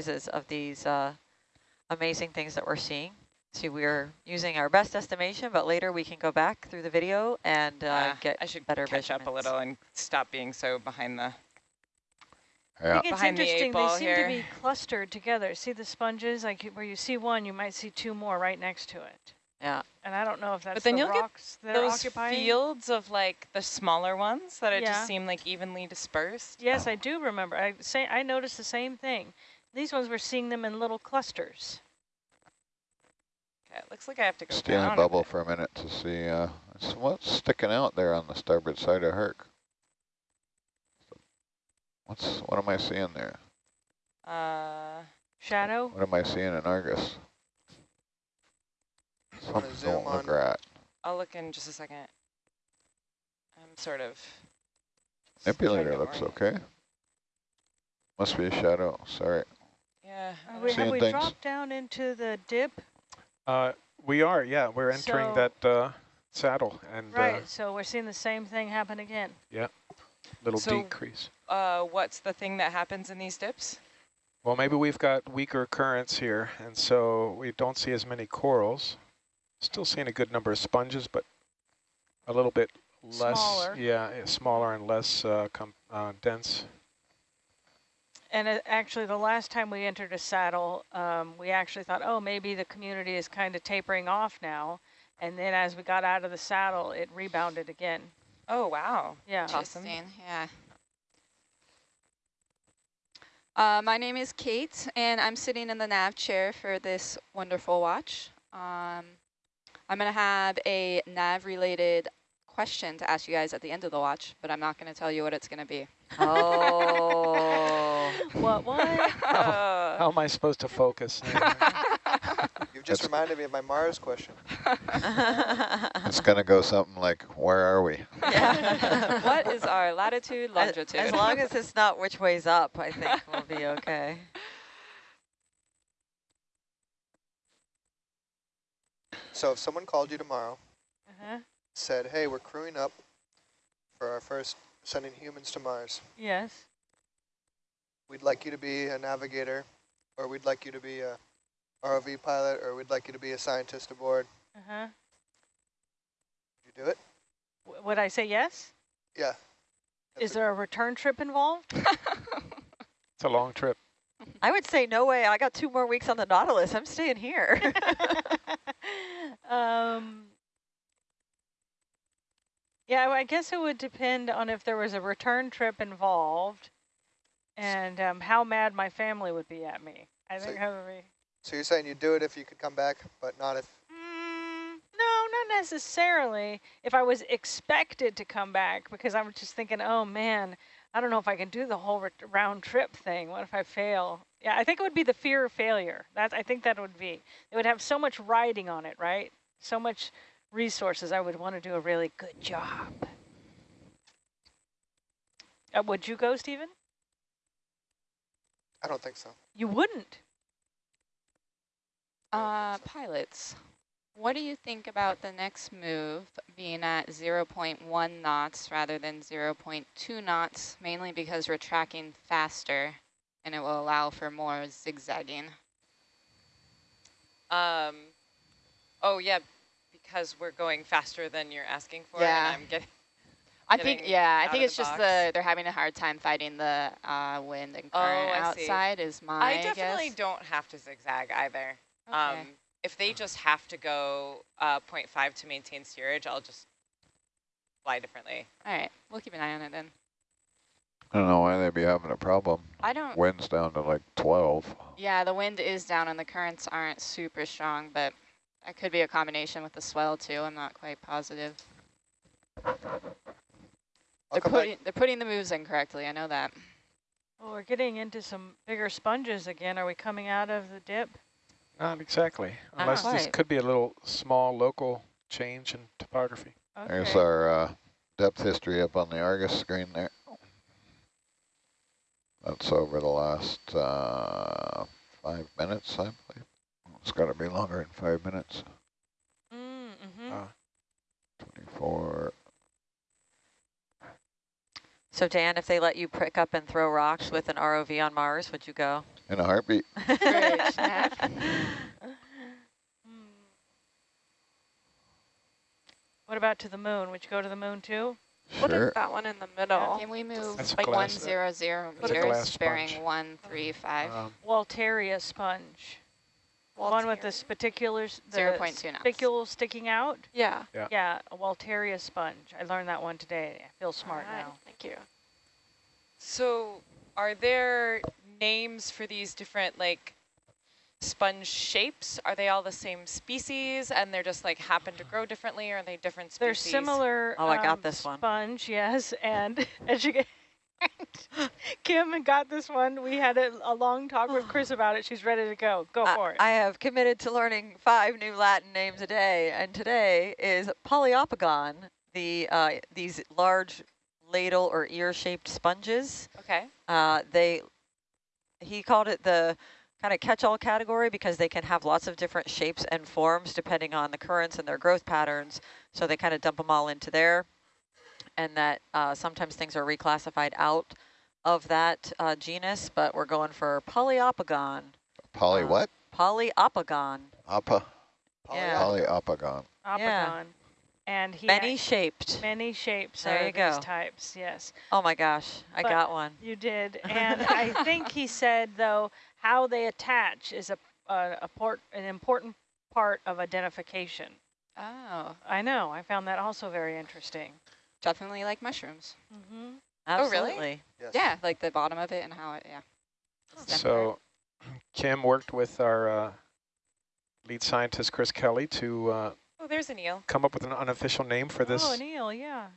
sizes of these uh, amazing things that we're seeing. See, we're using our best estimation, but later we can go back through the video and uh, Uh, get I should better catch up a little and stop being so behind the. Yeah. I think it's Behind the eight interesting. They ball seem here. to be clustered together. See the sponges? Like where you see one, you might see two more right next to it. Yeah. And I don't know if that's but then the you'll get rocks that are Those occupying. fields of like the smaller ones that it Yeah. just seem like evenly dispersed. Yes, I do remember. I say I noticed the same thing. These ones we're seeing them in little clusters. Okay, it looks like I have to go Stay in down a a bubble bit. for a minute to see uh, what's sticking out there on the starboard side of Herc. What's what am I seeing there? Uh, Shadow. What am I seeing in Argus? Something zoom don't look on? right. I'll look in just a second. I'm sort of. s- Manipulator looks orient. okay. Must be a shadow. Sorry. Yeah. Are we, have we things. dropped down into the dip? Uh, we are, yeah, we're entering So- that uh, saddle and uh, Right. So we're seeing the same thing happen again. Yeah, little So- decrease. Uh, what's the thing that happens in these dips? Well, maybe we've got weaker currents here, and so we don't see as many corals. Still seeing a good number of sponges, but a little bit less, Smaller. yeah, smaller and less uh, com uh, dense. And it, actually, the last time we entered a saddle, um, we actually thought, oh, maybe the community is kind of tapering off now. And then as we got out of the saddle, it rebounded again. Oh wow. Yeah. Awesome. Yeah. Uh, my name is Kate, and I'm sitting in the nav chair for this wonderful watch. Um, I'm going to have a nav-related question to ask you guys at the end of the watch, but I'm not going to tell you what it's going to be. Oh. What? What? Uh, How am I supposed to focus? You've just reminded me of my Mars question. It's gonna go something like, "Where are we?" yeah. what is our latitude, As, longitude? as long as it's not which way's up, I think we'll be okay. So if someone called you tomorrow, uh-huh. said, hey, we're crewing up for our first sending humans to Mars. Yes. We'd like you to be a navigator, or we'd like you to be a ROV pilot, or we'd like you to be a scientist aboard. Uh-huh. Would you do it? W would I say yes? Yeah. Is there a return trip involved? it's a long trip. I would say no way. I got two more weeks on the Nautilus. I'm staying here. um, yeah, I guess it would depend on if there was a return trip involved and um, how mad my family would be at me. I So think that would be... So you're saying you'd do it if you could come back, but not if... Mm, no, not necessarily. If I was expected to come back, because I'm just thinking, oh man, I don't know if I can do the whole round trip thing. What if I fail? Yeah, I think it would be the fear of failure. That's I think that would be. It would have so much riding on it, right? So much resources. I would want to do a really good job. Uh, would you go, Stephen? I don't think so. You wouldn't. Uh, pilots, what do you think about the next move being at 0.1 knots rather than 0.2 knots, mainly because we're tracking faster and it will allow for more zigzagging? um. Oh yeah, because we're going faster than you're asking for. Yeah. And I'm getting. I think, yeah, I think it's the just box. the, they're having a hard time fighting the uh, wind and Oh, current see. outside is my I definitely guess. don't have to zigzag either. Okay. Um, if they just have to go uh, 0.5 to maintain steerage, I'll just fly differently. All right, we'll keep an eye on it then. I don't know why they'd be having a problem. I don't, Wind's down to like 12. yeah, the wind is down and the currents aren't super strong, but that could be a combination with the swell too. I'm not quite positive. I'll They're come back. putting, they're putting the moves in correctly, I know that. Well, we're getting into some bigger sponges again. Are we coming out of the dip? Not exactly, Not unless this could be a little small local change in topography. There's our uh, depth history up on the Argus screen there. That's over the last uh, five minutes, I believe. It's got to be longer than five minutes. Mm, mhm. Uh, 24. So Dan, if they let you pick up and throw rocks with an ROV on Mars, would you go? in a heartbeat. Bridge nav. What about to the moon? Would you go to the moon too? Put Sure. it that one in the middle. Can we move That's a like one glass- zero zero meters, bearing one three five? Um, Walteria sponge. One with the spaticulars, the 0.2 knots. spicule sticking out. Yeah. Yeah. Yeah, a Walteria sponge. I learned that one today. I feel smart Alright, now. Thank you. So are there names for these different like sponge shapes? Are they all the same species and they're just like happen to grow differently or are they different species? They're similar. Oh, I got um, this one. Sponge, yes, and as you get. Kim got this one. We had a, a long talk with Chris about it. She's ready to go. Go I- for it. I have committed to learning five new Latin names a day, and today is Poliopogon, the uh, these large ladle or ear-shaped sponges. Okay. Uh, they, he called it the kind of catch-all category because they can have lots of different shapes and forms depending on the currents and their growth patterns. So they kind of dump them all into there, and that uh, sometimes things are reclassified out of that uh, genus, but we're going for Poliopogon. Poly Uh, what? Poliopogon. Appa. Yeah. Poliopogon. Opogon. And he Many had shaped. many shapes There are you these go. types. Yes, Oh my gosh, I But- got one. you did. And I think he said though how they attach is a a, a port an important part of identification. Oh, I know. I found that also very interesting. Definitely like mushrooms. Mm-hmm. Oh, really? Absolutely. Yes. Yeah, like the bottom of it and how it, yeah. the stem part. So Kim worked with our uh, lead scientist, Chris Kelly, to uh, Oh, there's an eel. come up with an unofficial name for this, Oh, an eel, yeah.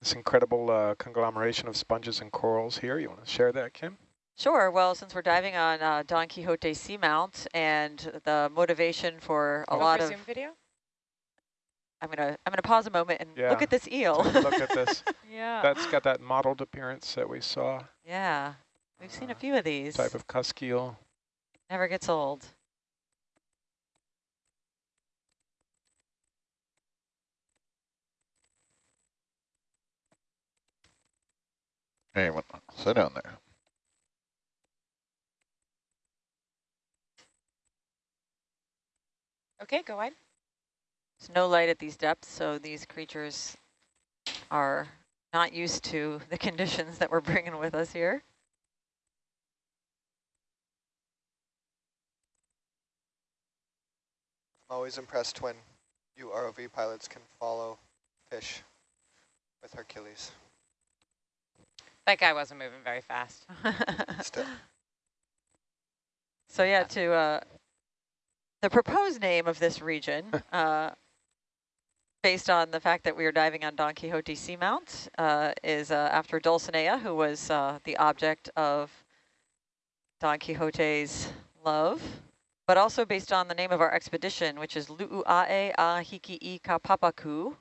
this incredible uh, conglomeration of sponges and corals here. You want to share that, Kim? Sure. Well, since we're diving on uh, Don Quixote Seamount and the motivation for a Go lot for of, Zoom video? I'm gonna I'm gonna pause a moment and Yeah. look at this eel. Look at this. Yeah. That's got that mottled appearance that we saw, yeah, we've seen a Uh, few of these. type of cusk eel. Never gets old. Hey, what- sit down there. Okay, go wide. There's no light at these depths, so these creatures are not used to the conditions that we're bringing with us here. I'm always impressed when you ROV pilots can follow fish with Hercules. That guy wasn't moving very fast. Still. So yeah, to uh, the proposed name of this region, uh, based on the fact that we are diving on Don Quixote Seamount, uh, is uh, after Dulcinea, who was uh, the object of Don Quixote's love, but also based on the name of our expedition, which is Lu'uae a Hiki i ka Papaku,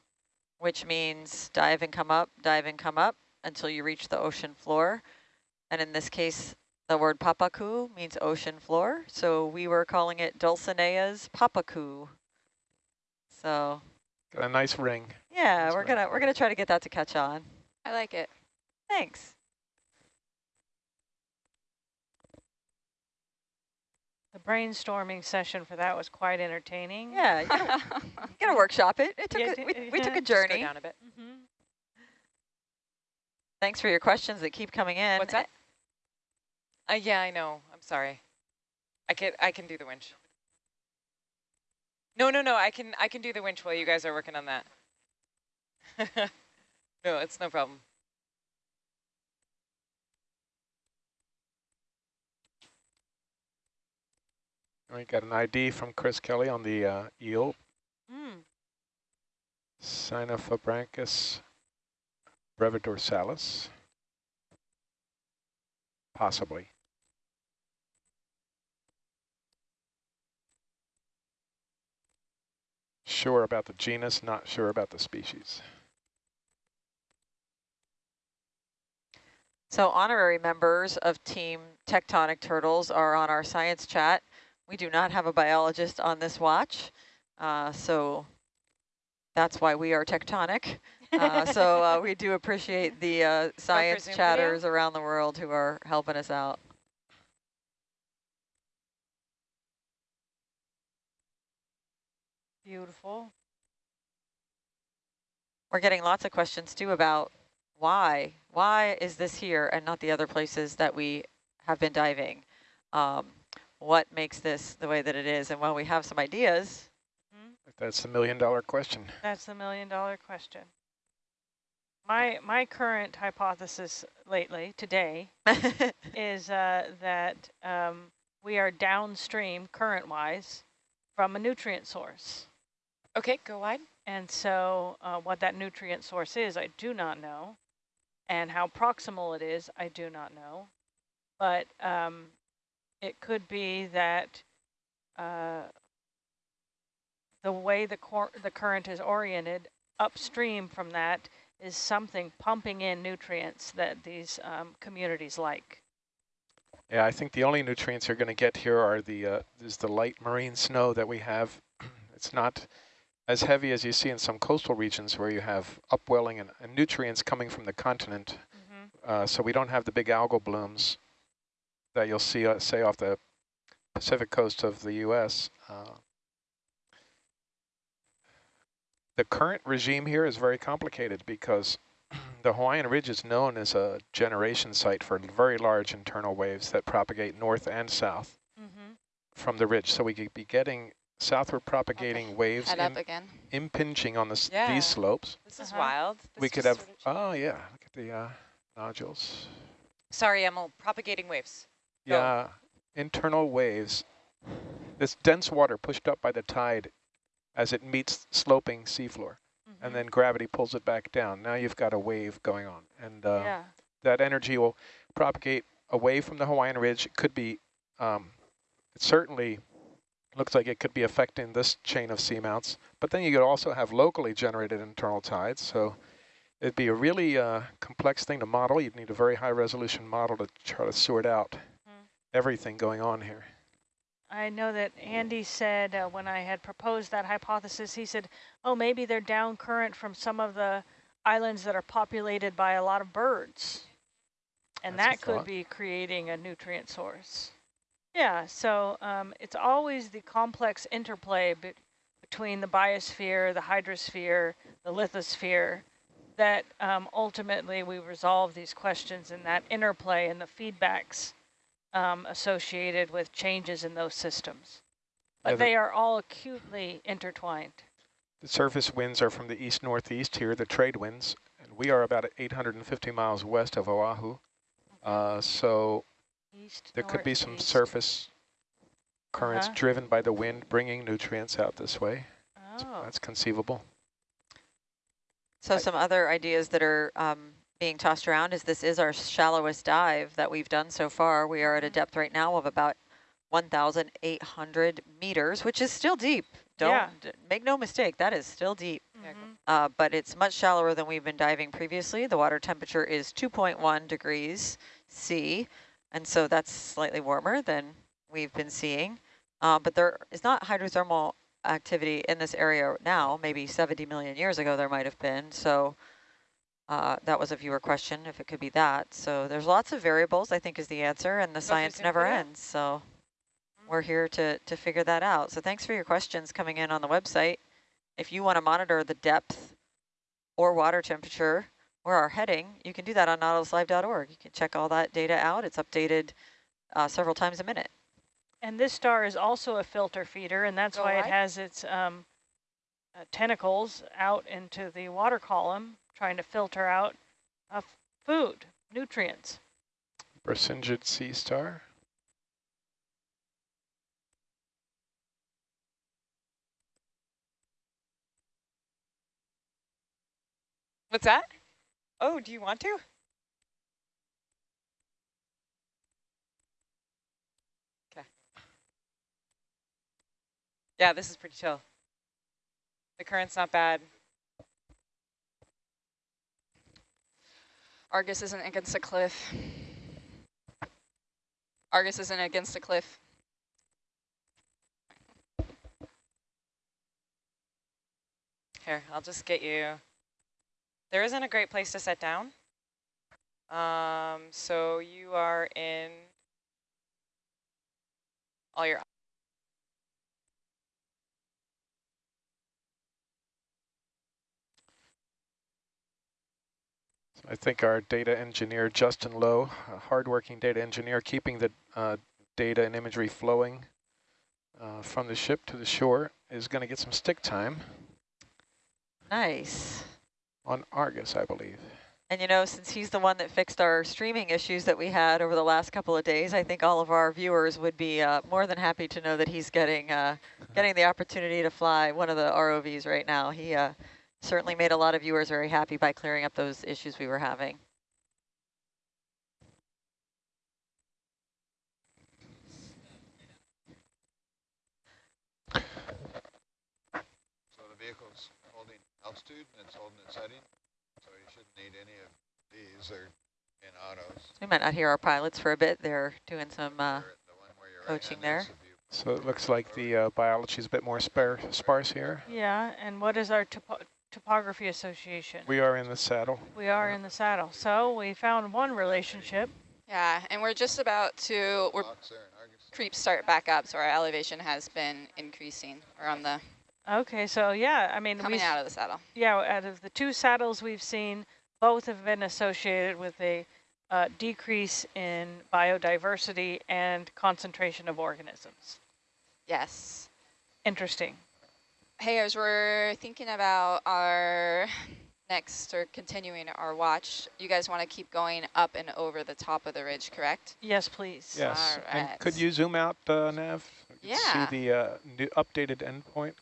which means dive and come up, dive and come up until you reach the ocean floor. And in this case, the word papaku means ocean floor, so we were calling it Dulcinea's papaku. So Got a nice ring. yeah, That's we're right. gonna we're gonna try to get that to catch on. I like it. Thanks. The brainstorming session for that was quite entertaining. Yeah, you gotta, you gotta workshop it. It took Yeah, a, d- we, we took yeah. a Just go journey. down a bit. hmm Thanks for your questions that keep coming in. What's that? Uh, yeah, I know. I'm sorry. I can I can do the winch. No, no, no. I can I can do the winch while you guys are working on that. no, it's no problem. We got an ID from Chris Kelly on the uh, eel, Mm. Synaphobranchus brevidorsalis. Possibly. Sure about the genus, not sure about the species. So honorary members of Team Tectonic Turtles are on our science chat. We do not have a biologist on this watch, uh, so that's why we are tectonic. Uh, so uh, we do appreciate the uh, science Zoom video? chatters around the world who are helping us out. Beautiful. We're getting lots of questions too about why, why is this here and not the other places that we have been diving? Um, what makes this the way that it is? And while we have some ideas, That's the million dollar question. That's the million dollar question. My my current hypothesis lately, today, is uh, that um, we are downstream current-wise from a nutrient source. Okay, go wide. And so uh, what that nutrient source is, I do not know. And how proximal it is, I do not know. But um, it could be that uh, the way the, the current is oriented upstream from that is something pumping in nutrients that these um, communities like. Yeah, I think the only nutrients you're going to get here are the uh, is the light marine snow that we have. it's not as heavy as you see in some coastal regions where you have upwelling and, and nutrients coming from the continent. Mm -hmm. uh, so we don't have the big algal blooms that you'll see, uh, say, off the Pacific coast of the U.S. Uh, the current regime here is very complicated because the Hawaiian Ridge is known as a generation site for very large internal waves that propagate north and south mm -hmm. from the ridge. So we could be getting southward propagating Okay. waves Head im up again. impinging on the s Yeah. these slopes. This is Uh-huh. wild. This we could have, sort of oh yeah, look at the uh, nodules. Sorry, Emil, propagating waves. Go. Yeah, internal waves. This dense water pushed up by the tide as it meets sloping seafloor, Mm-hmm. and then gravity pulls it back down. Now you've got a wave going on, and uh, yeah. that energy will propagate away from the Hawaiian Ridge. It could be, um, it certainly looks like it could be affecting this chain of seamounts, but then you could also have locally generated internal tides. So it'd be a really uh, complex thing to model. You'd need a very high resolution model to try to sort out Mm. everything going on here. I know that Andy said uh, when I had proposed that hypothesis, he said, oh, maybe they're down current from some of the islands that are populated by a lot of birds. And That's that could thought. be creating a nutrient source. Yeah, so um, it's always the complex interplay be between the biosphere, the hydrosphere, the lithosphere, that um, ultimately we resolve these questions in that interplay and the feedbacks um, associated with changes in those systems. But they are all acutely intertwined. The surface winds are from the east-northeast here, the trade winds, and we are about 850 miles west of Oahu. Uh, so East, there could be some northeast. surface currents Uh-huh. driven by the wind bringing nutrients out this way. Oh, That's conceivable. So some other ideas that are um, being tossed around is this is our shallowest dive that we've done so far. We are at a depth right now of about 1,800 meters, which is still deep. Don't Yeah. make no mistake, that is still deep. mhm. Uh, but it's much shallower than we've been diving previously. The water temperature is 2.1 degrees C, and so that's slightly warmer than we've been seeing. Uh, but there is not hydrothermal activity in this area now. Maybe 70 million years ago there might have been. So uh, that was a viewer question, if it could be that. So there's lots of variables, I think is the answer, and the science never figure it out. ends. So we're here to, to figure that out. So thanks for your questions coming in on the website. If you want to monitor the depth or water temperature or our heading, you can do that on nautiluslive.org. You can check all that data out. It's updated uh, several times a minute. And this star is also a filter feeder, and that's Go why it has its um, uh, tentacles out into the water column, trying to filter out uh, food, nutrients. Brisingid Sea Star. What's that? Oh, do you want to? Okay. Yeah, this is pretty chill. The current's not bad. Argus isn't against a cliff. Argus isn't against a cliff. Here, I'll just get you. There isn't a great place to set down. Um, so you are in all your I think our data engineer, Justin Lowe, a hardworking data engineer, keeping the uh, data and imagery flowing uh, from the ship to the shore is going to get some stick time. Nice on Argus, I believe. And you know, since he's the one that fixed our streaming issues that we had over the last couple of days, I think all of our viewers would be uh, more than happy to know that he's getting uh, getting the opportunity to fly one of the ROVs right now. He uh, certainly made a lot of viewers very happy by clearing up those issues we were having. So the vehicle's holding altitude and it's holding its heading, so you shouldn't need any of these. They're in autos. We might not hear our pilots for a bit. They're doing some uh, They're the one where you're coaching there. so if you- So it looks like the uh, biology is a bit more spare, sparse here. Yeah, and what is our topo topography association? We are in the saddle. We are in the saddle. So we found one relationship. Yeah, and we're just about to, we're Box there in Argus. creeps start back up, so our elevation has been increasing. We're on the, Okay, so yeah, I mean, we, coming s- out of the saddle. yeah, out of the two saddles we've seen, both have been associated with a uh, decrease in biodiversity and concentration of organisms. Yes. Interesting. Hey, as we're thinking about our next or continuing our watch, you guys want to keep going up and over the top of the ridge, correct? Yes, please. Yes. And could you zoom out, uh, Nav? Yeah. See the uh, new updated endpoint.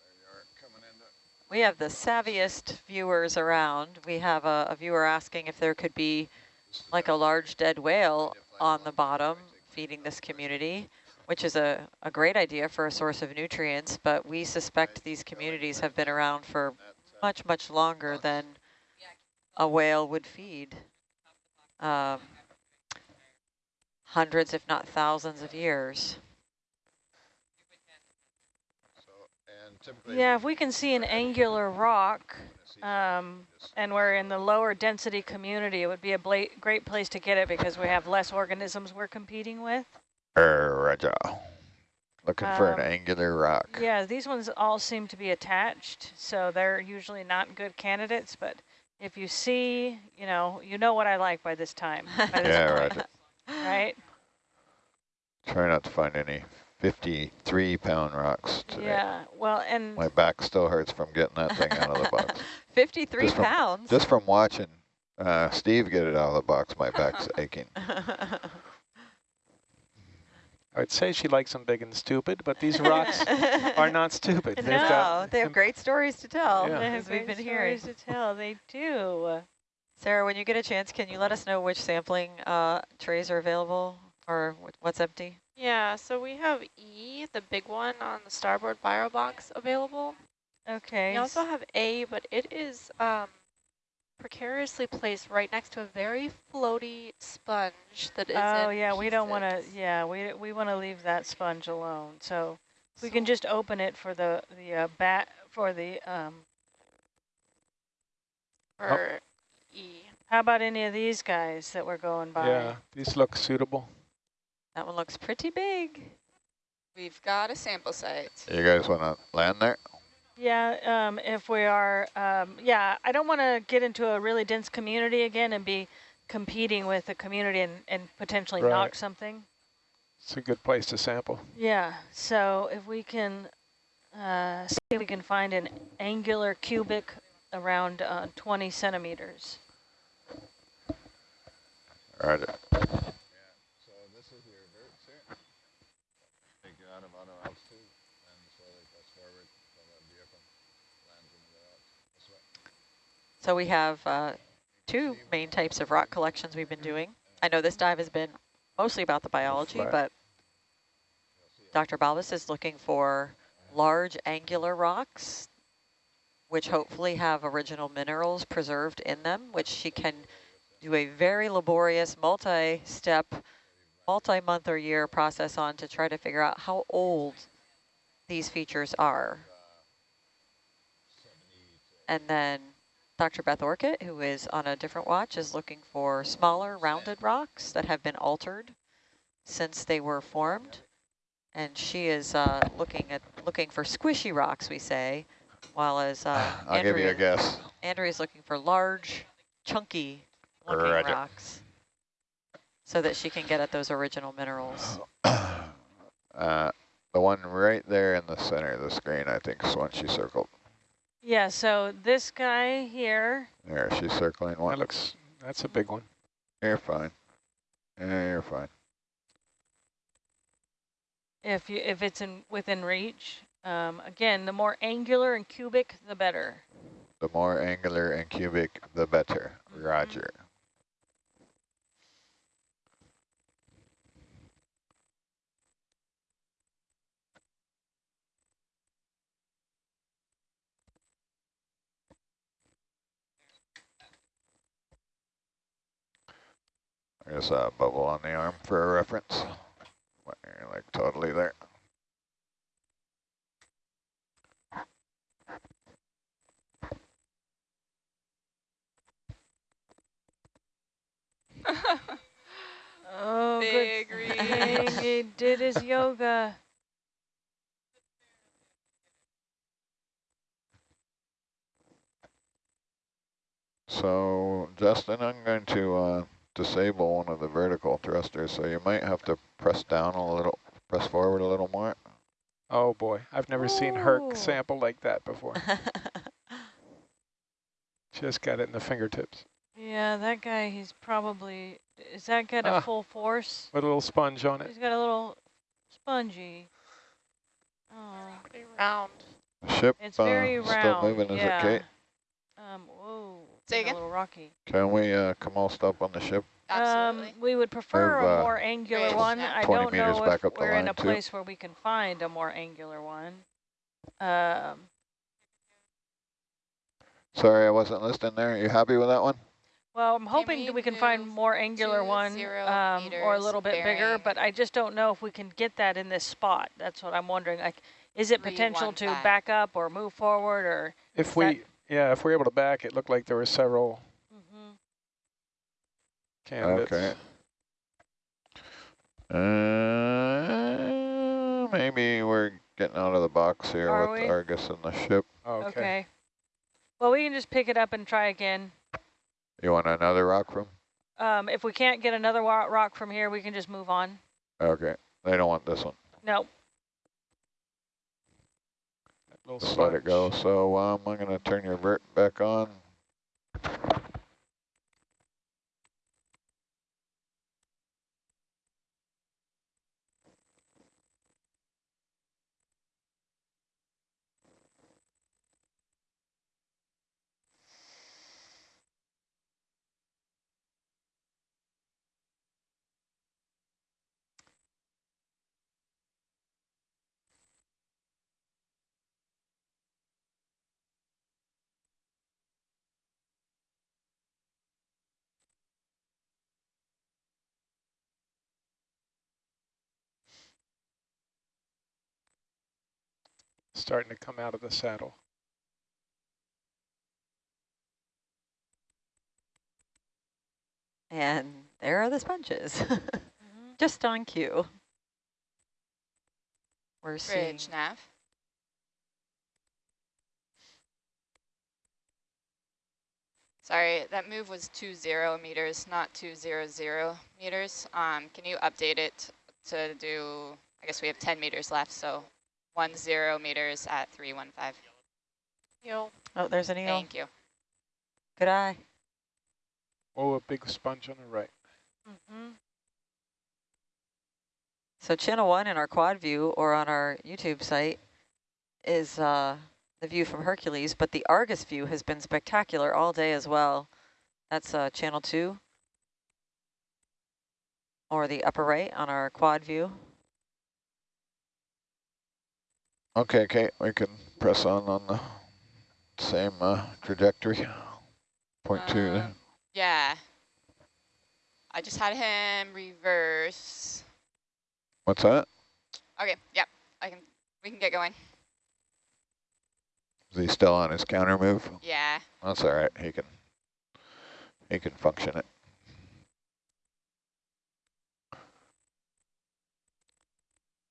There you are, coming into We have the savviest viewers around. We have a, a viewer asking if there could be like a large dead whale on the bottom feeding this community, which is a, a great idea for a source of nutrients, but we suspect these communities have been around for much, much longer than a whale would feed. Um, hundreds, if not thousands of years. So, and typically. Yeah, if we can see an angular rock, uh, um, and we're in the lower density community, it would be a bla great place to get it because we have less organisms we're competing with. Er, Roger. Looking for an Um, angular rock. Yeah, these ones all seem to be attached, so they're usually not good candidates, but if you see, you know, you know what I like by this time, by this Yeah, point, Roger. right? Try not to find any 53 pound rocks today. Yeah, well, and My back still hurts from getting that thing out of the box. 53 Just from- pounds. Just from watching uh, Steve get it out of the box, my back's aching. I'd say she likes them big and stupid, but these rocks are not stupid. They've no, got they have great stories to tell, Yeah. they as we've great been hearing. stories to tell. They do. Sarah, when you get a chance, can you let us know which sampling uh, trays are available or what's empty? Yeah, so we have E, the big one on the starboard bio box available. Okay. We also have A, but it is um, precariously placed right next to a very floaty sponge that is Oh in yeah, we don't want to. Yeah, we we want to leave that sponge alone. So we can just open it for the the uh, bat for the um. for E. How about any of these guys that we're going by? Yeah, these look suitable. That one looks pretty big. We've got a sample site. You guys want to land there? Yeah, um, if we are, um, yeah, I don't want to get into a really dense community again and be competing with the community and, and potentially Right. knock something. It's a good place to sample. Yeah, so if we can, uh, see if we can find an angular cubic around uh, 20 centimeters. Roger. Yeah, so this is your verts here. Take you out of auto altitude and slowly press forward until the vehicle lands into the rocks. This way. So we have uh, two main types of rock collections we've been doing. I know this dive has been mostly about the biology, but Dr. Balbas is looking for large angular rocks, which hopefully have original minerals preserved in them, which she can do a very laborious multi-step, multi-month or year process on to try to figure out how old these features are. And then Dr. Beth Orcutt, who is on a different watch, is looking for smaller rounded rocks that have been altered since they were formed. And she is uh, looking at looking for squishy rocks, we say, while as uh, I'll give you a Andrea, guess. Andrea's looking for large, chunky rocks so that she can get at those original minerals. Uh, the one right there in the center of the screen, I think, is one she circled. Yeah, so this guy here, There, she's circling one. That looks, that's a big one. You're fine. Yeah, you're fine. if you if it's in within reach, um, again, the more angular and cubic, the better. The more angular and cubic, the better. Mhm. Roger. There's a bubble on the arm for a reference. What, You're like totally there. Oh, Big good thing he did his yoga. So, Justin, I'm going to uh, disable one of the vertical thrusters, so you might have to press down a little, press forward a little more. Oh boy, I've never seen Herc sample like that before. Just got it in the fingertips. Yeah, that guy, he's probably, is that got a Ah. full force? With a little sponge on it. He's got a little spongy. Oh, round. The ship it's uh, very still round. moving, is it, Kate? Um, whoa. Say again? A little rocky. Can we uh, come all stop on the ship? Absolutely. Um, we would prefer Move, a uh, more angular Great. one. I don't meters know back if up we're in line, a too. place where we can find a more angular one. Um, Sorry, I wasn't listening there. Are you happy with that one? well, I'm hoping we that we can find more angular one um, or a little bit bigger, but I just don't know if we can get that in this spot. That's what I'm wondering. Like, is it potential to back up or move forward or? If we, that- yeah, if we're able to back, it looked like there were several Mhm. candidates. Okay. Uh, maybe we're getting out of the box here Are with we? Argus and the ship. Okay. Okay. Well, we can just pick it up and try again. You want another rock from? Um, if we can't get another rock from here, we can just move on. Okay. They don't want this one. No. That let it go. So um, I'm going to turn your vert back on. Starting to come out of the saddle. and there are the sponges, Mhm. just on cue. We're seeing nav. Sorry, that move was two zero meters, not two zero zero meters. Um, can you update it to do, I guess we have 10 meters left, so one zero meters at 315. Yo, Oh, there's an eel. Thank you. Good eye. Oh, a big sponge on the right. Mhm. So channel one in our quad view or on our YouTube site is uh, the view from Hercules, but the Argus view has been spectacular all day as well. That's uh, channel two or the upper right on our quad view. Okay, Kate, we can press on on the same uh, trajectory. Point two there. Um, Yeah. I just had him reverse. What's that? Okay, yep, I can, we can get going. Is he still on his counter move? Yeah. That's all right. He can he can function it.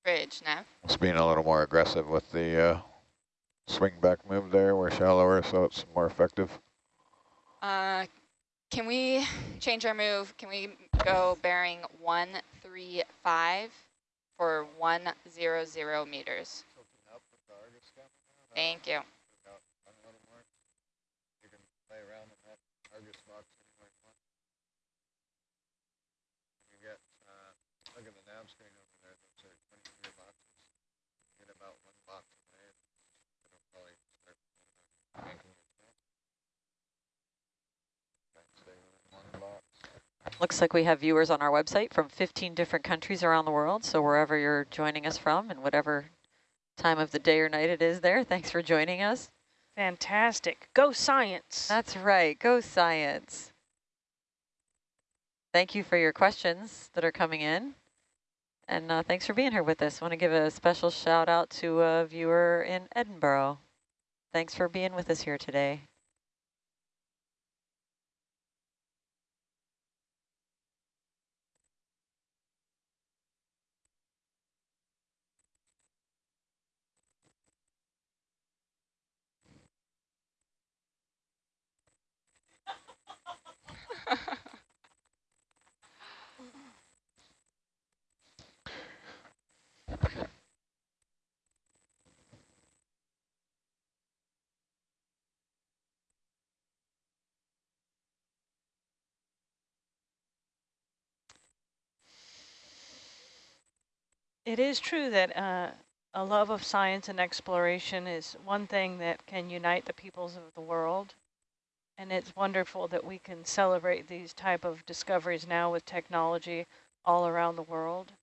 Bridge nav. It's being a little more aggressive with the uh, swing back move there. We're shallower, so it's more effective. Uh, can we change our move? Can we go bearing 135 for 100 meters? Thank you. You can play around in that Argus box any way you want. You get, uh, look at the nav screen over there. Those are 23 boxes. Get about one box away. It'll probably start yanking your tail. Try and stay within one box. Looks like we have viewers on our website from 15 different countries around the world. So wherever you're joining us from and whatever time of the day or night it is there, thanks for joining us. Fantastic. Go science. That's right. Go science. Thank you for your questions that are coming in. And uh, thanks for being here with us. want to give a special shout out to a viewer in Edinburgh. Thanks for being with us here today. It is true that uh, a love of science and exploration is one thing that can unite the peoples of the world. And it's wonderful that we can celebrate these type of discoveries now with technology all around the world.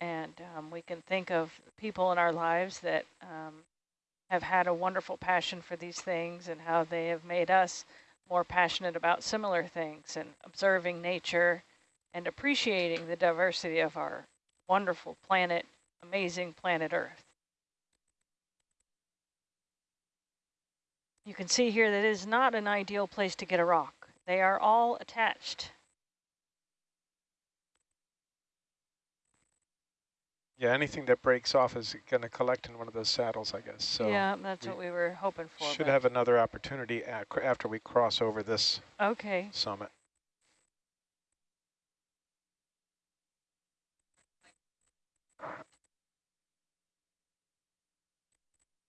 And um, we can think of people in our lives that um, have had a wonderful passion for these things and how they have made us more passionate about similar things and observing nature and appreciating the diversity of our wonderful planet, amazing planet Earth. You can see here that it is not an ideal place to get a rock. They are all attached. Yeah, anything that breaks off is going to collect in one of those saddles, I guess. So yeah, that's we what we were hoping for. should have another opportunity after we cross over this Okay. summit.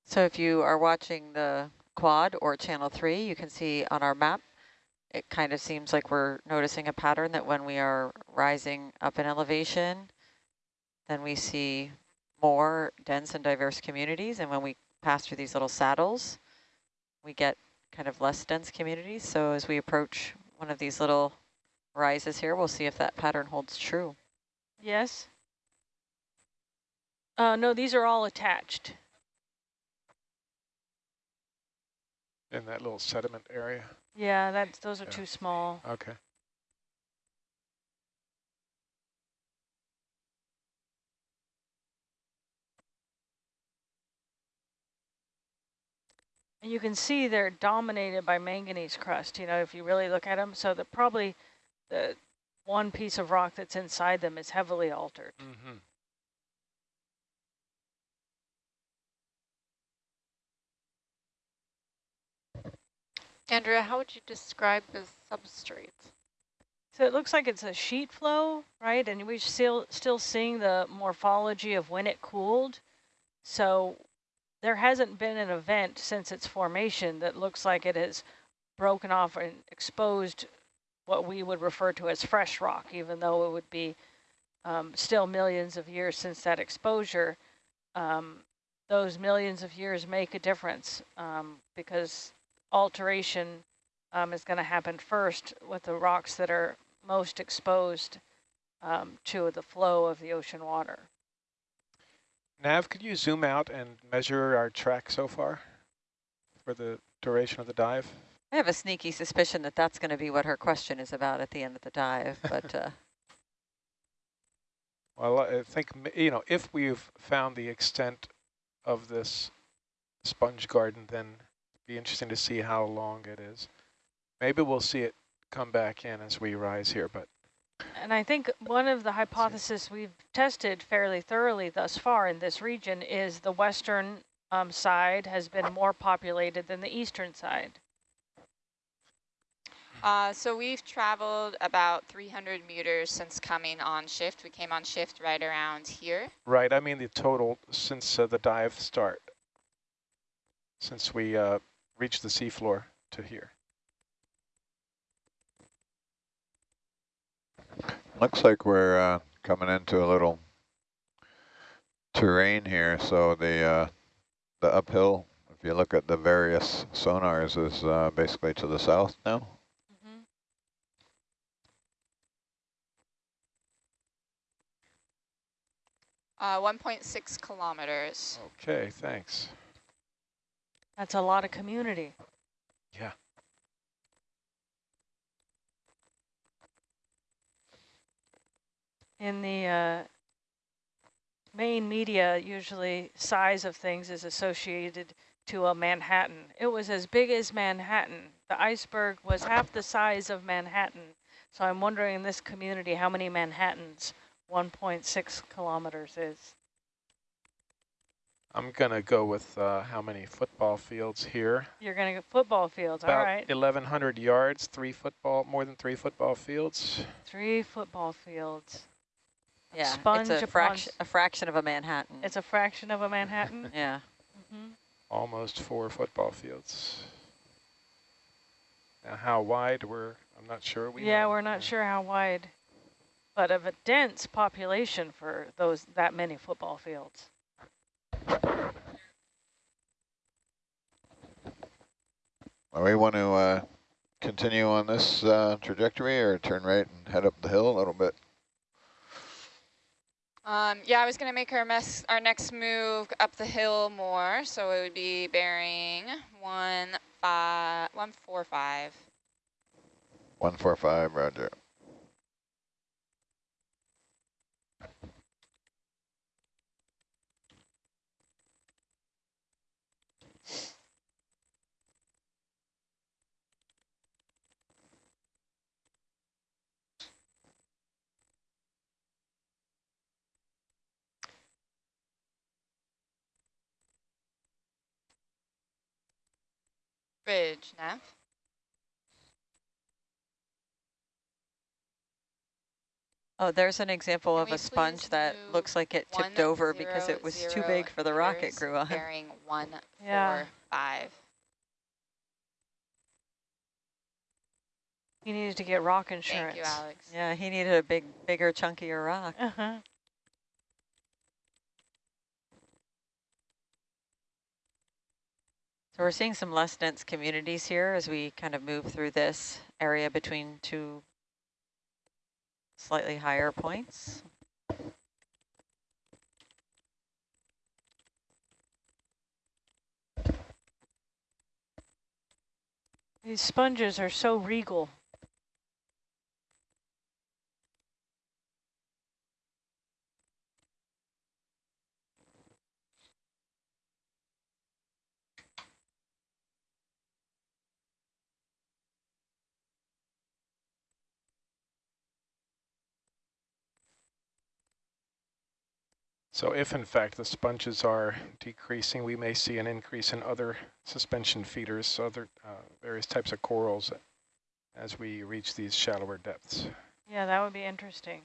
So if you are watching the quad or channel three, you can see on our map, it kind of seems like we're noticing a pattern that when we are rising up in elevation, then we see more dense and diverse communities. And when we pass through these little saddles, we get kind of less dense communities. So as we approach one of these little rises here, we'll see if that pattern holds true. Yes. Uh, no, these are all attached. In that little sediment area. Yeah, that's those are Yeah. too small. Okay. And you can see they're dominated by manganese crust, you know, if you really look at them. So that probably the one piece of rock that's inside them is heavily altered. Mm -hmm. Andrea, how would you describe the substrate? So it looks like it's a sheet flow, right? And we're still still seeing the morphology of when it cooled. So there hasn't been an event since its formation that looks like it has broken off and exposed what we would refer to as fresh rock, even though it would be um, still millions of years since that exposure. Um, those millions of years make a difference um, because alteration um, is going to happen first with the rocks that are most exposed um, to the flow of the ocean water. Nav, could you zoom out and measure our track so far for the duration of the dive? I have a sneaky suspicion that that's going to be what her question is about at the end of the dive, but uh, Well, I think, you know, if we've found the extent of this sponge garden, then it'd be interesting to see how long it is. Maybe we'll see it come back in as we rise here, but And I think one of the hypotheses we've tested fairly thoroughly thus far in this region is the western um, side has been more populated than the eastern side? Uh, so we've traveled about 300 meters since coming on shift. We came on shift right around here. Right, I mean the total since uh, the dive start, since we uh, reached the seafloor to here. Looks like we're uh, coming into a little terrain here. So the uh, the uphill, if you look at the various sonars, is uh, basically to the south now. Mm-hmm. Uh, 1.6 kilometers. Okay, thanks. That's a lot of community. Yeah. In the uh, main media, usually size of things is associated to a Manhattan. It was as big as Manhattan. The iceberg was half the size of Manhattan. So I'm wondering in this community how many Manhattans 1.6 kilometers is. I'm going to go with uh, how many football fields here. You're going to get football fields, About all right. 1,100 yards, three football, more than three football fields. Three football fields. Yeah, Sponge it's a upon fraction, a fraction of a Manhattan. It's a fraction of a Manhattan. yeah. Mhm. Almost four football fields. Now how wide we're, I'm not sure. We Yeah, know. we're not sure how wide, but of a dense population for those that many football fields. Well, we want to uh, continue on this uh, trajectory or turn right and head up the hill a little bit. Um, yeah, I was going to make our, mess, our next move up the hill more, so it would be bearing one five one four five. 145, roger. Bridge, Nav. Oh, there's an example Can of a sponge that looks like it tipped one over because it was too big for the rock it grew on. Bearing one Yeah. four five. He needed to get rock insurance. Thank you, Alex. Yeah, he needed a big, bigger, chunkier rock. Uh-huh. So we're seeing some less dense communities here as we kind of move through this area between two slightly higher points. These sponges are so regal. So if in fact the sponges are decreasing, we may see an increase in other suspension feeders, other uh, various types of corals as we reach these shallower depths. Yeah, that would be interesting.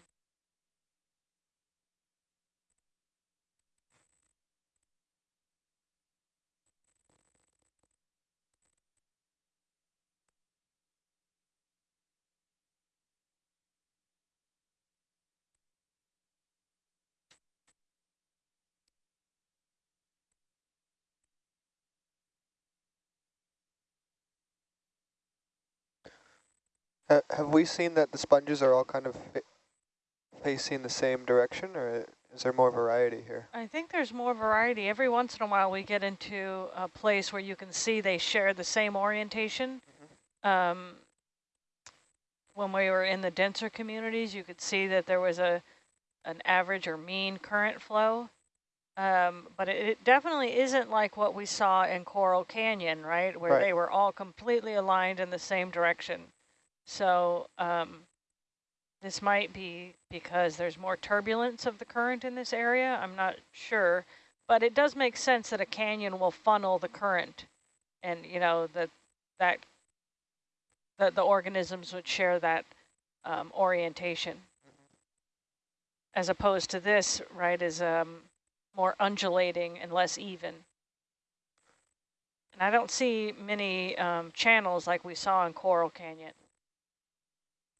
Ha have we seen that the sponges are all kind of facing the same direction, or is there more variety here? I think there's more variety. Every once in a while we get into a place where you can see they share the same orientation. Um, when we were in the denser communities, you could see that there was a an average or mean current flow. Um, but it, it definitely isn't like what we saw in Coral Canyon, right? Where Right. they were all completely aligned in the same direction. So um, this might be because there's more turbulence of the current in this area. I'm not sure, But it does make sense that a canyon will funnel the current and, you know, that, that, that the organisms would share that um, orientation. As opposed to this, right, is um, more undulating and less even. And I don't see many um, channels like we saw in Coral Canyon.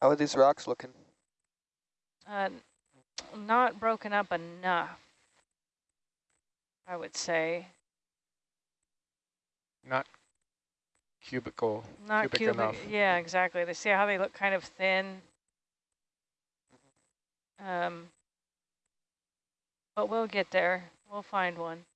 How are these rocks looking? Uh, not broken up enough, I would say. Not cubical, Not cubic, cubic. enough. Yeah, exactly. They see how they look kind of thin. Um, but we'll get there. We'll find one.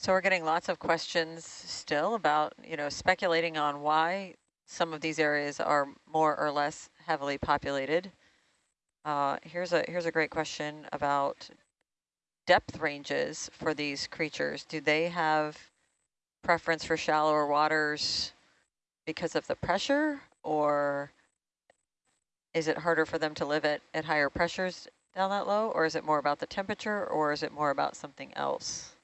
So we're getting lots of questions still about, you know, speculating on why some of these areas are more or less heavily populated. Uh, here's a here's a great question about depth ranges for these creatures. Do they have preference for shallower waters because of the pressure, or is it harder for them to live at, at higher pressures down that low, or is it more about the temperature, or is it more about something else?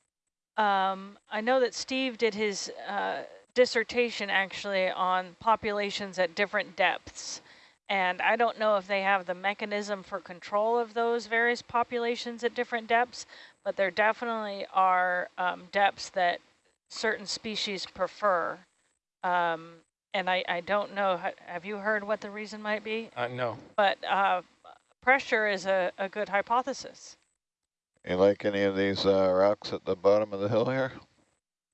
Um, I know that Steve did his uh, dissertation actually on populations at different depths. And I don't know if they have the mechanism for control of those various populations at different depths, but there definitely are um, depths that certain species prefer. Um, and I, I don't know, have you heard what the reason might be? Uh, no, But uh, pressure is a, a good hypothesis. You like any of these uh, rocks at the bottom of the hill here?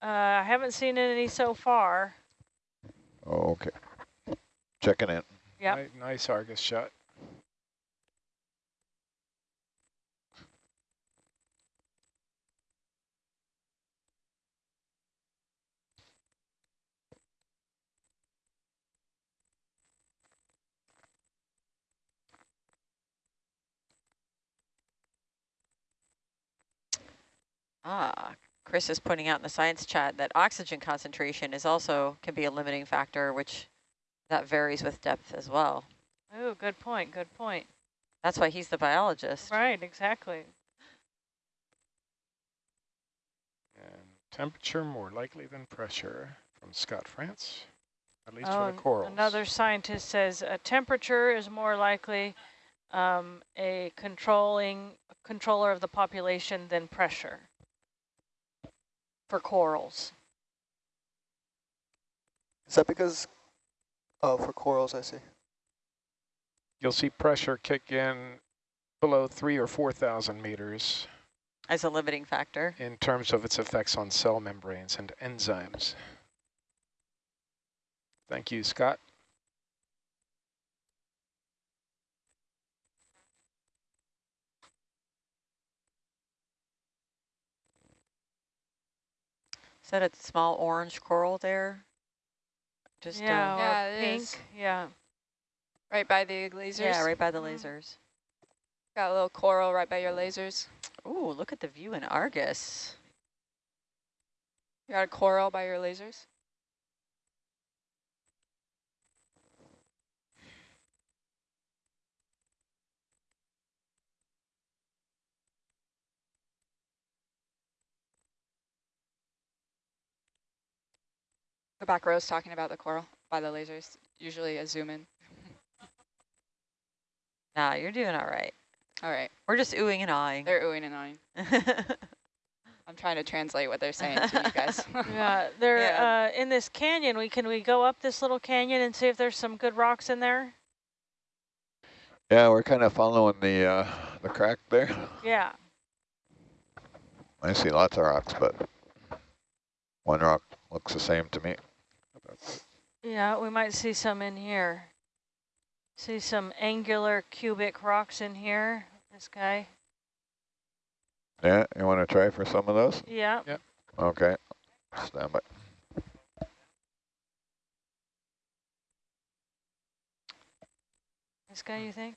Uh, I haven't seen any so far. Oh, okay. Checking in. Yep. Ni- nice Argus shot. Ah, Chris is pointing out in the science chat that oxygen concentration is also can be a limiting factor, which that varies with depth as well. Oh, good point, good point. That's why he's the biologist. Right, exactly. And temperature more likely than pressure from Scott France, at least Oh, for the corals. Another scientist says a temperature is more likely um, a controlling controller of the population than pressure for corals. Is that because, oh, for corals, I see. You'll see pressure kick in below three or 4,000 meters As a limiting factor. in terms of its effects on cell membranes and enzymes. Thank you, Scott. That a small orange coral there? Just yeah, uh, Yeah, pink. is. Yeah. Right by the lasers. yeah, right by the Mhm. lasers. Got a little coral right by your lasers. Ooh, look at the view in Argus. You got a coral by your lasers. The back row's talking about the coral by the lasers. Usually a zoom in. Nah, you're doing all right. All right, We're just oohing and awing. they're oohing and awing. I'm trying to translate what they're saying to you guys. Yeah, there Yeah. uh, in this canyon. We can we go up this little canyon and see if there's some good rocks in there. Yeah, we're kind of following the uh, the crack there. Yeah. I see lots of rocks, but one rock looks the same to me. Yeah, we might see some in here. See some angular cubic rocks in here. This guy. Yeah, you want to try for some of those? Yeah. Okay, stand by. This guy, you think?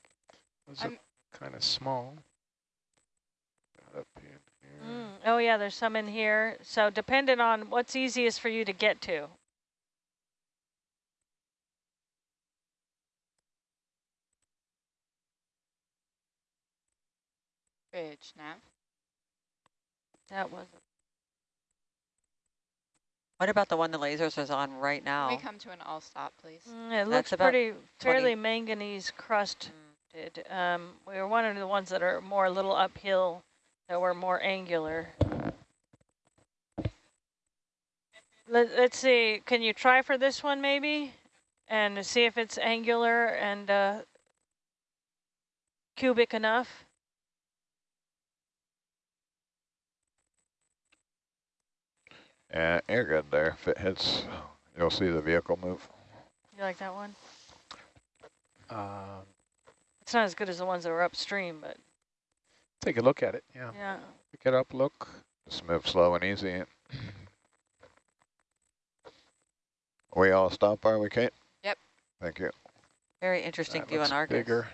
Those are I'm- kind of small. Up in here. Mm. Oh, yeah, there's some in here. So dependent on what's easiest for you to get to. Bridge, nav. That was. What about the one the lasers is on right Can we come to an all stop, please? Mm, it That's looks pretty 20. fairly manganese crusted. Um, we were one of the ones that are more a little uphill, that were more angular. Let, let's see. Can you try for this one maybe, and see if it's angular and uh, cubic enough? Yeah, you're good there. If it hits, you'll see the vehicle move. You like that one? Um, It's not as good as the ones that were upstream, but take a look at it. Yeah. yeah. Pick it up. Look. Just move slow and easy. We all stop, are we, Kate? Yep. Thank you. Very interesting That view looks on Argus. Bigger.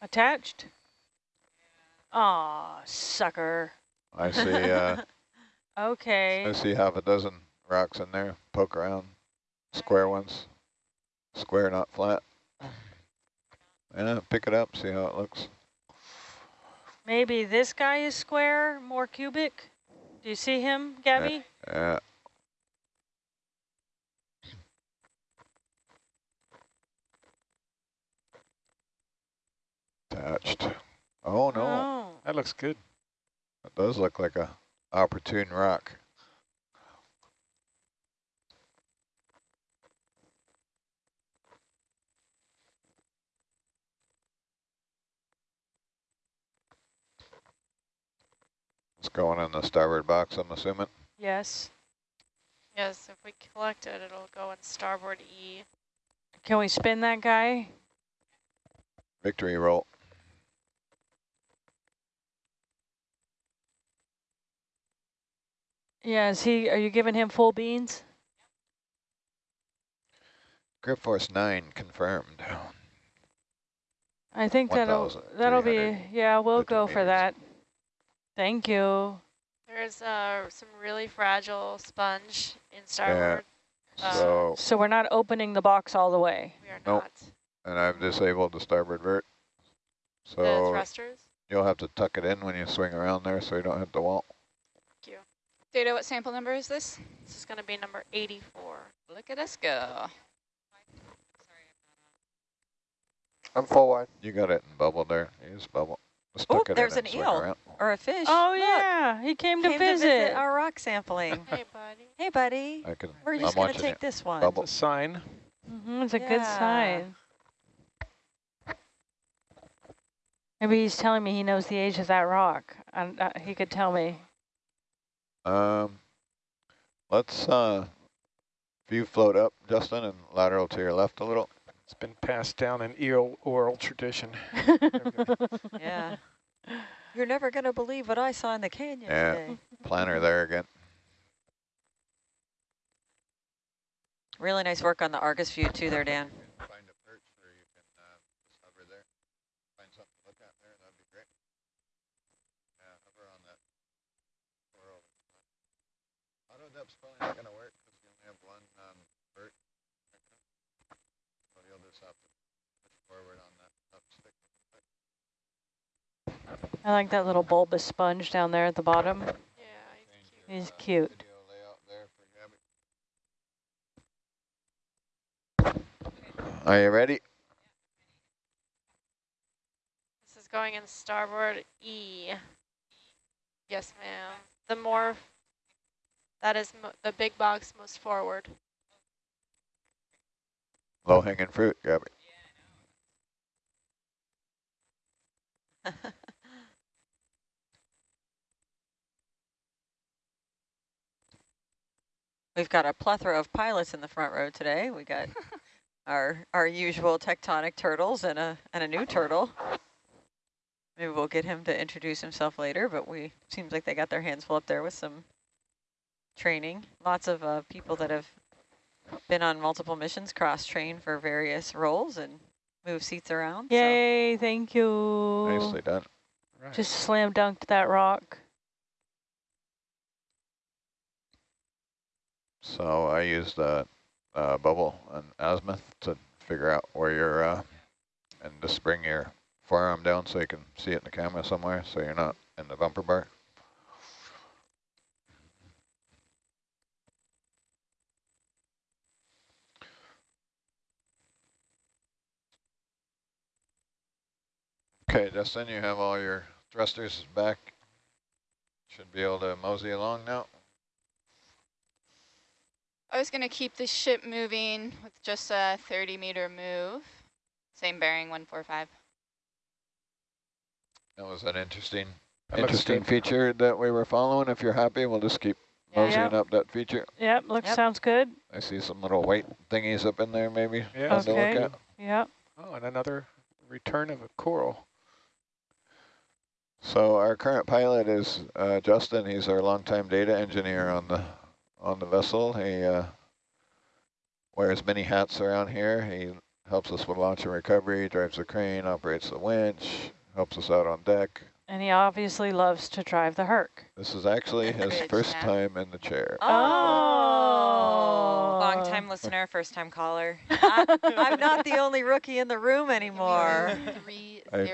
Attached? Aw, sucker. I see. Uh, Okay. I see half a dozen rocks in there. Poke around. Square ones. Square, not flat. Yeah, pick it up. See how it looks. Maybe this guy is square, more cubic. Do you see him, Gabby? Yeah. Attached. Oh no, Oh. That looks good. That does look like a opportune rock. It's going in the starboard box, I'm assuming. Yes. Yes, if we collect it, it'll go in starboard E. Can we spin that guy? Victory roll. Yeah, is he, are you giving him full beans? Grip Force 9 confirmed. I think that'll, that'll be, yeah, we'll go for that. Thank you. There's uh, some really fragile sponge in starboard. Uh, So, So we're not opening the box all the way. we are Nope. not. and I've disabled the starboard vert. The So thrusters? you'll have to tuck it in when you swing around there so you don't hit the wall. Thank you. Data, what sample number is this? This is going to be number 84. Look at us go. I'm full wide. You got it in bubble there. Use bubble. Oh, there's an eel. around. Or a fish. Oh, Look, yeah, he came to came visit. our rock sampling. Hey, buddy. hey, buddy. I can, We're just going to take it. this one. Bubble. It's a sign. hmm it's a good sign. Maybe he's telling me he knows the age of that rock. And uh, he could tell me. Um, let's, uh, if you float up, Justin, and lateral to your left a little. It's been passed down in eel oral tradition. Yeah. You're never going to believe what I saw in the canyon Yeah. today. Planner there again. Really nice work on the Argus view too there, Dan. Find a perch where you can uh, just hover there. Find something to look at there. That'd be great. Yeah, hover on that coral. Auto depth's probably not going to work because you only have one um, vert. So you'll just have to push forward on that up stick. I like that little bulbous sponge down there at the bottom. Yeah, He's he's cute. cute. Video layout there for Gabby. Are you ready? This is going in starboard E. Yes, ma'am. The more That is mo the big box most forward. Low hanging fruit, Gabby. We've got a plethora of pilots in the front row today. We got our our usual tectonic turtles and a and a new turtle. Maybe we'll get him to introduce himself later, but we seems like they got their hands full up there with some training. Lots of uh, people that have been on multiple missions, cross-trained for various roles and move seats around. so- Yay, thank you. Nicely done. Right. Just slam dunked that rock. So I used a, uh bubble and azimuth to figure out where you're, uh, and just bring your forearm down so you can see it in the camera somewhere, so you're not in the bumper bar. Okay, Justin, you have all your thrusters back. Should be able to mosey along now. I was going to keep the ship moving with just a 30 meter move. Same bearing 145. That was an interesting, interesting feature that we were following. If you're happy, we'll just keep Yeah. moseying up that feature. Yep, looks Yep. sounds good. I see some little white thingies up in there, maybe. Yeah. fun to look Okay. at. Yep. Oh, and another return of a coral. So our current pilot is uh, Justin. He's our longtime data engineer on the on the vessel. He uh, wears many hats around here. He helps us with launch and recovery, drives the crane, operates the winch, helps us out on deck. And he obviously loves to drive the Herc. This is actually his first nav. time in the chair. Oh. Long time listener, first time caller. I, I'm not the only rookie in the room anymore. Three I.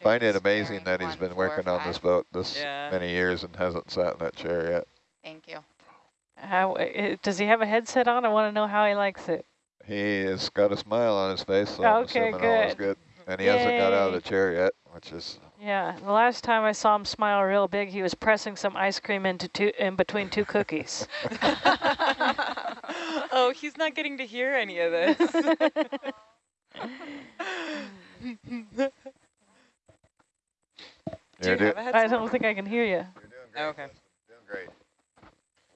Find it amazing that he's been 145. working on this boat this Yeah. many years and hasn't sat in that chair yet. Thank you. How, uh, does he have a headset on? I want to know how he likes it. He has got a smile on his face, so I'm Okay, all is good. good. And he hasn't got out of the chair yet, which is Yeah, the last time I saw him smile real big, he was pressing some ice cream into two, in between two cookies. oh, he's not getting to hear any of this. Do You're do- have a I headset? don't think I can hear you. You're doing great. Okay.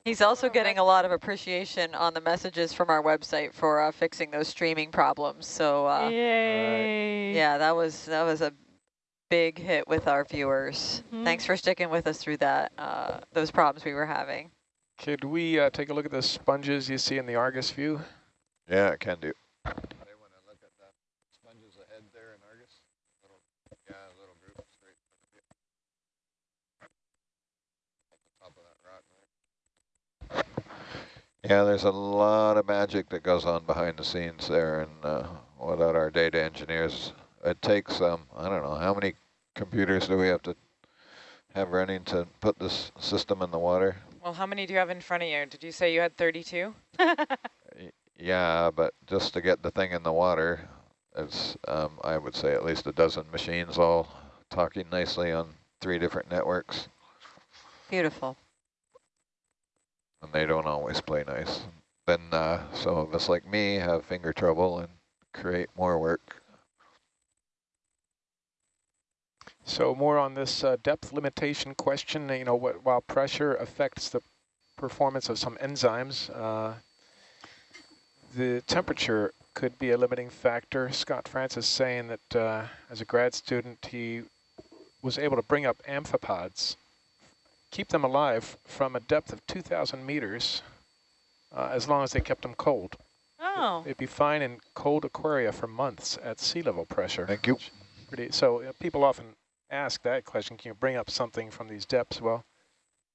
Justin. Doing great. He's also getting a lot of appreciation on the messages from our website for uh, fixing those streaming problems. So uh, Yay. yeah, that was that was a big hit with our viewers. Mhm. Thanks for sticking with us through that uh, those problems we were having. Could we uh, take a look at the sponges you see in the Argus view? Yeah, it can do. They want to look at that sponges ahead there in Argus. Little, yeah, little group straight from the view. At the top of that rock there. Yeah, there's a lot of magic that goes on behind the scenes there, and uh, without our data engineers, it takes um, I don't know how many computers do we have to have running to put this system in the water. Well, how many do you have in front of you? Did you say you had 32? Yeah, but just to get the thing in the water, it's, um, I would say at least a dozen machines all talking nicely on three different networks, Beautiful. And they don't always play nice. Then uh, some of us like me have finger trouble and create more work. So more on this uh, depth limitation question, you know, what, while pressure affects the performance of some enzymes, uh, the temperature could be a limiting factor. Scott France is saying that uh, as a grad student, he was able to bring up amphipods, keep them alive from a depth of 2,000 meters, uh, as long as they kept them cold. Oh. It'd be fine in cold aquaria for months at sea level pressure. Thank you. Pretty, so uh, people often ask that question, can you bring up something from these depths? Well,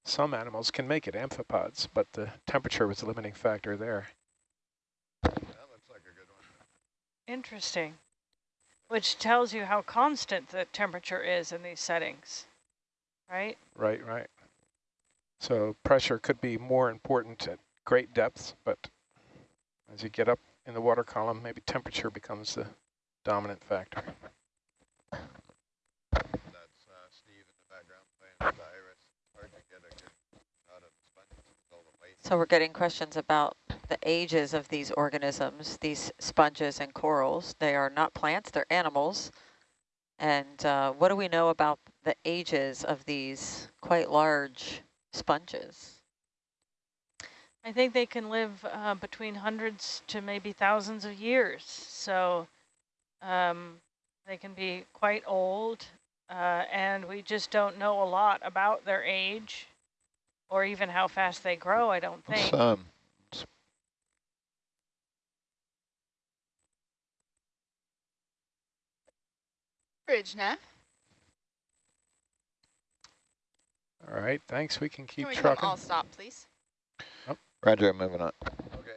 some animals can make it, amphipods, but the temperature was the limiting factor there. That looks like a good one. Interesting. Which tells you how constant the temperature is in these settings, right? Right, right. So pressure could be more important at great depths, but as you get up in the water column, maybe temperature becomes the dominant factor. That's uh, Steve in the background playing with the iris. Hard to get a good shot of the sponges with all the white. So we're getting questions about the ages of these organisms, these sponges and corals. They are not plants, they're animals. And uh, what do we know about the ages of these quite large sponges? I think they can live uh, between hundreds to maybe thousands of years. So um, they can be quite old, uh, and we just don't know a lot about their age or even how fast they grow, I don't think. It's, um, Bridge nav. All right, thanks. We can keep Can we come trucking. all stop, please? Roger, I'm moving on. Okay.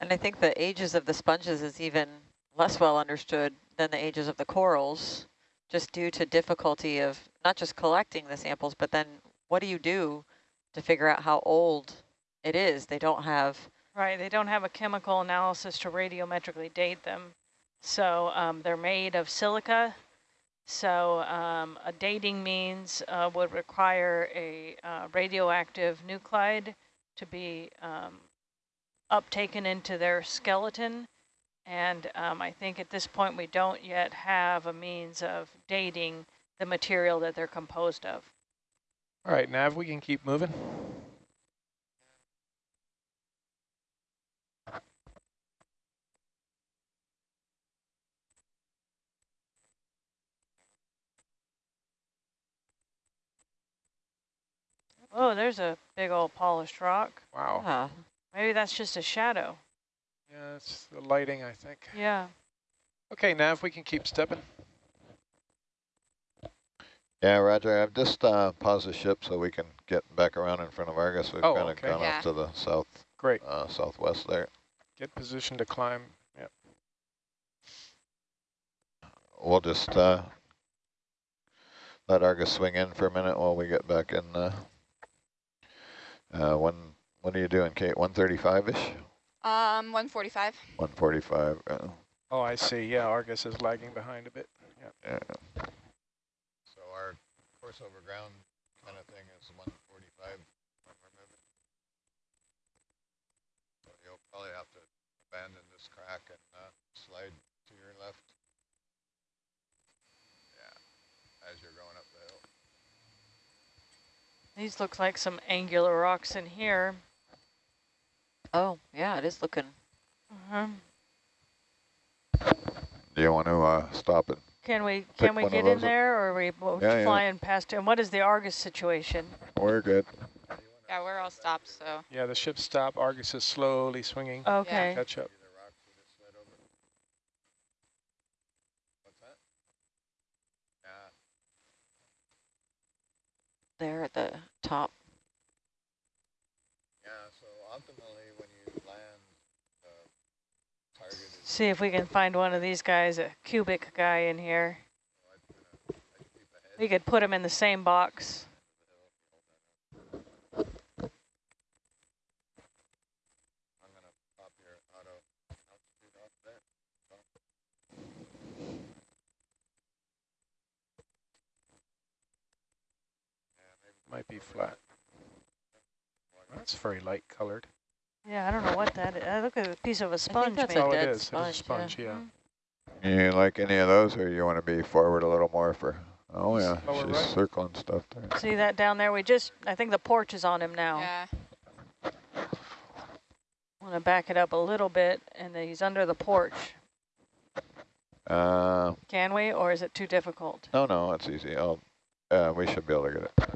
And I think the ages of the sponges is even less well understood than the ages of the corals, just due to difficulty of not just collecting the samples, but then what do you do to figure out how old it is? They don't have Right, they don't have a chemical analysis to radiometrically date them. So um, they're made of silica. So um, a dating means uh, would require a uh, radioactive nuclide to be um, uptaken into their skeleton. And um, I think at this point we don't yet have a means of dating the material that they're composed of. All right, Nav, we can keep moving. Oh, there's a big old polished rock. Wow. yeah, Maybe that's just a shadow. Yeah, it's the lighting, I think. Yeah. Okay, now if we can keep stepping. Yeah, Roger, I've just uh, paused the ship so we can get back around in front of Argus. We've Oh, kind of okay. gone Yeah. off to the south, Great. uh, southwest there. Get positioned to climb. Yep. We'll just uh, let Argus swing in for a minute while we get back in. Uh, uh, when, what are you doing, Kate? 135-ish? Um, 145. 145. Uh, Oh, I see. Yeah, Argus is lagging behind a bit. Yep. yeah. So our course over ground kind of thing is 145 when we're moving. So you'll probably have to abandon this crack and uh, slide to your left. Yeah, as you're going up the hill. These look like some angular rocks in here. oh yeah, it is looking. Uh-huh. Do you want to uh, stop it? Can we can we get in up. there, or are we both Yeah, yeah. flying past? And what is the Argus situation? We're good. Yeah, we're all stopped, so. Yeah, the ship stopped. Argus is slowly swinging. Okay. Catch up. The rocks we just slid over. What's that? Yeah. There at the top. Yeah, so ultimately when you land, uh, is See if we can find one of these guys, a cubic guy in here. Oh, we could put him in the same box. I'm gonna pop your auto altitude off there. Might be flat. That's very light colored. Yeah, I don't know what that is. I look at a piece of a sponge, that's maybe. a oh, it dead is. It is a sponge, sponge, yeah. Mhm. You like any of those, or you want to be forward a little more for? Oh yeah, Lower she's right. circling stuff there. See that down there? We just, I think the porch is on him now. Yeah. Want to back it up a little bit, and then he's under the porch. Uh, Can we, or is it too difficult? no, no, it's easy. I'll, uh, we should be able to get it.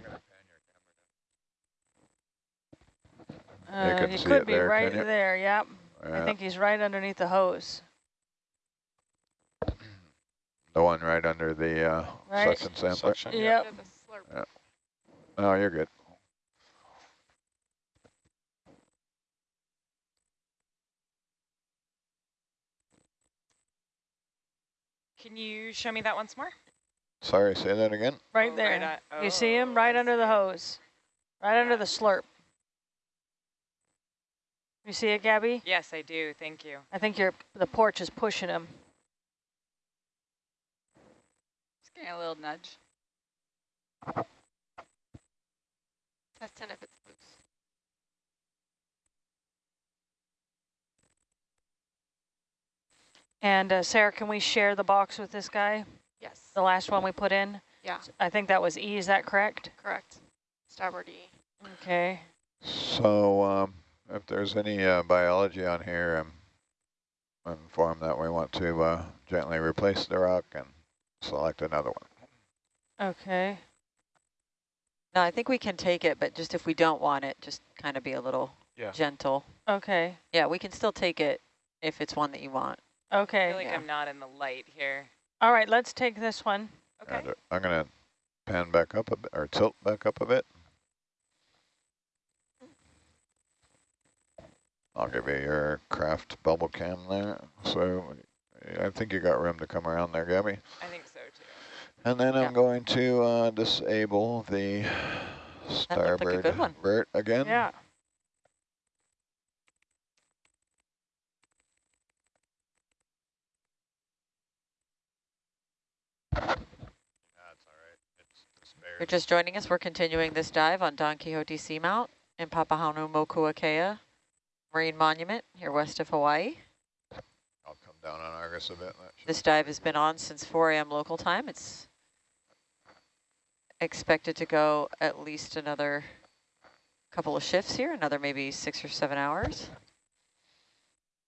Uh, he could it be there, right there. Yep. I think he's right underneath the hose. the one right under the uh, Right. suction sampler. Suction, yeah. Yep. Under. Oh, you're good. Can you show me that once more? Sorry, say that again. Right Oh, there. at- you see him oh, right under the hose, right under the slurp. You see it, Gabby? Yes, I do. Thank you. I think your the porch is pushing him. Just getting a little nudge. Testing if it's loose. And uh, Sarah, can we share the box with this guy? Yes. The last one we put in? Yeah, I think that was E, is that correct? correct. Starboard E. Okay. So um, if there's any uh, biology on here, um, I'm informed that we want to uh, gently replace the rock and select another one. Okay. No, I think we can take it, but just if we don't want it, just kind of be a little Yeah. gentle. Okay. Yeah, we can still take it if it's one that you want. I Okay. feel like Yeah. I'm not in the light here. All right, let's take this one. Okay. Uh, I'm going to pan back up a bit, or tilt back up a bit. I'll give you your craft bubble cam there. So I think you got room to come around there, Gabby. I think so too. And then Yeah. I'm going to uh, disable the like starboard good vert again. Yeah. That's all right. It's If you're just joining us, we're continuing this dive on Don Quixote Seamount in Papahanaumokuakea Marine Monument here west of Hawaii. I'll come down on Argus a bit. This dive has been on since 4 a.m. local time. It's expected to go at least another couple of shifts here, another maybe six or seven hours.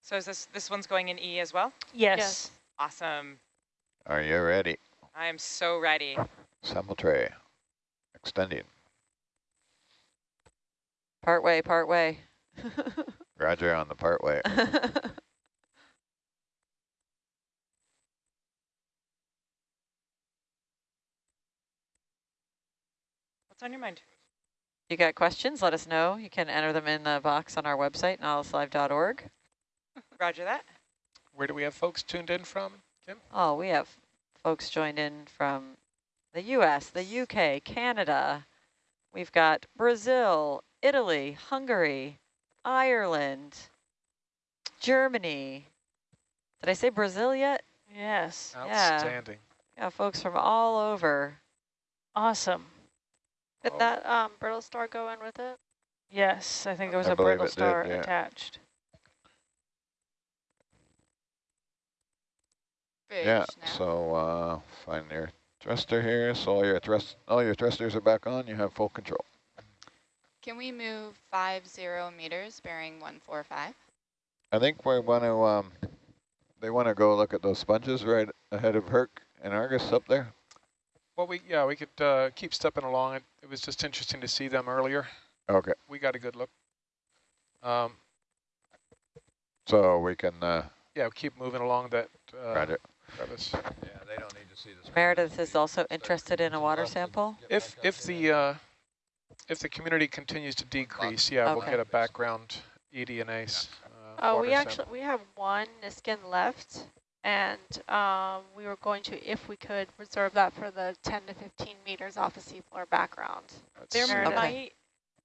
So is this this one's going in E as well? Yes. Yes. Awesome. Are you ready? I am so ready. Sample tray. Extending. Part way, part way. Roger on the part way. What's on your mind? you got questions, let us know. You can enter them in the box on our website, nautiluslive.org. Roger that. Where do we have folks tuned in from, Kim? Oh, we have folks joined in from the U.S., the U.K., Canada. We've got Brazil, Italy, Hungary, Ireland, Germany. Did I say Brazil yet? Yes. Yeah. Outstanding. Yeah, folks from all over. Awesome. Did Oh. that um, brittle star go in with it? Yes, I think there was I a believe brittle it did, star yeah. attached. Fish yeah. now. So uh, find your thruster here. So all your thrust, all your thrusters are back on. You have full control. Can we move five zero meters bearing one four five? I think we want to. Um, they want to go look at those sponges right ahead of Herc and Argus up there. Well, we yeah we could uh, keep stepping along. It, it was just interesting to see them earlier. Okay. We got a good look. Um, So we can. Uh, yeah, keep moving along that uh, Roger. crevice. Yeah, they don't need to see this. Meredith is also interested in a water sample. If if the uh, if the community continues to decrease, yeah, we'll get a background eDNase. Uh, Oh, we water actually sample. we have one Niskin left, and um, we were going to, if we could, reserve that for the 10 to 15 meters off the seafloor background. There That's- Meredith. might.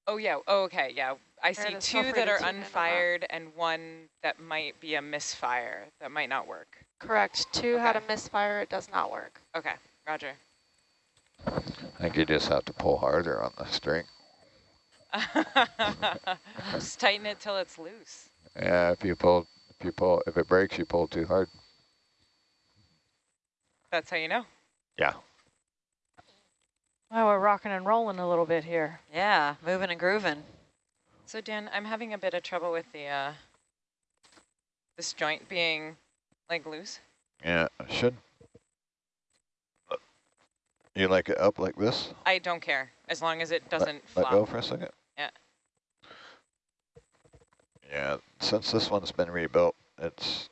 Oh yeah. Oh, okay. Yeah. I see two that are tune in on that. unfired and one that might be a misfire that might not work. Correct. Two had a misfire. It does not work. Okay. Roger. I think you just have to pull harder on the string. Just tighten it till it's loose. Yeah, if you pull, if you pull, if it breaks, you pull too hard. That's how you know. Yeah. Wow, we're rocking and rolling a little bit here. Yeah, moving and grooving. So Dan, I'm having a bit of trouble with the uh, this joint being like loose. Yeah, it should. You like it up like this? I don't care as long as it doesn't let, flop. go for a second. Yeah. Yeah, since this one's been rebuilt, it's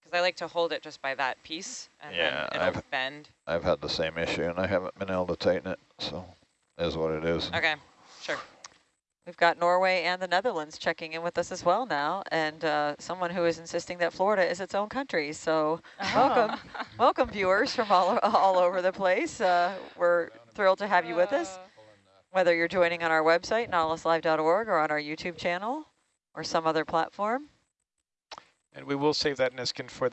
Because I like to hold it just by that piece, and Yeah, then it'll I've- bend. I've had the same issue and I haven't been able to tighten it, so is what it is. Okay, sure. We've got Norway and the Netherlands checking in with us as well now, and uh, someone who is insisting that Florida is its own country. So welcome, welcome viewers from all, all over the place. Uh, we're thrilled to have you with us, whether you're joining on our website, nautiluslive.org, or on our YouTube channel, or some other platform. And we will save that Niskin for